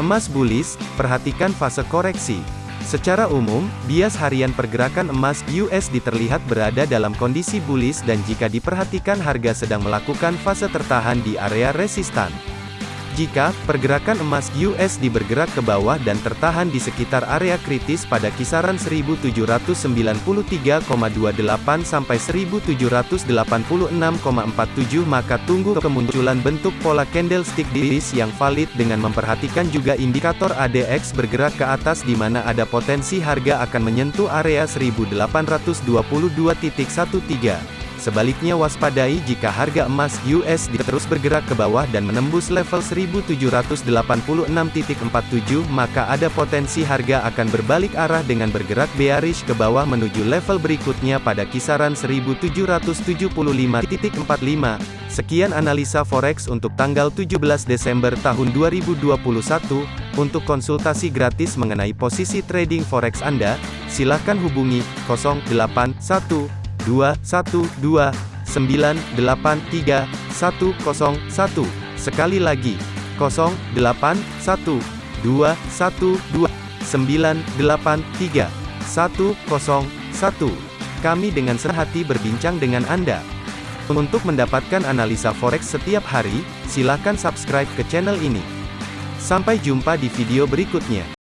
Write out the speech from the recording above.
Emas bullish, perhatikan fase koreksi. Secara umum, bias harian pergerakan emas USD terlihat berada dalam kondisi bullish dan jika diperhatikan harga sedang melakukan fase tertahan di area resistan. Jika pergerakan emas USD bergerak ke bawah dan tertahan di sekitar area kritis pada kisaran 1793,28 sampai 1786,47 maka tunggu kemunculan bentuk pola candlestick bearish yang valid dengan memperhatikan juga indikator ADX bergerak ke atas di mana ada potensi harga akan menyentuh area 1822.13. Sebaliknya waspadai jika harga emas USD terus bergerak ke bawah dan menembus level 1786.47 maka ada potensi harga akan berbalik arah dengan bergerak bearish ke bawah menuju level berikutnya pada kisaran 1775.45. Sekian analisa forex untuk tanggal 17 Desember tahun 2021. Untuk konsultasi gratis mengenai posisi trading forex Anda, silakan hubungi 081 212 983 101. Sekali lagi, 081 212 983 101. Kami dengan sehati berbincang dengan Anda. Untuk mendapatkan analisa forex setiap hari, silakan subscribe ke channel ini. Sampai jumpa di video berikutnya.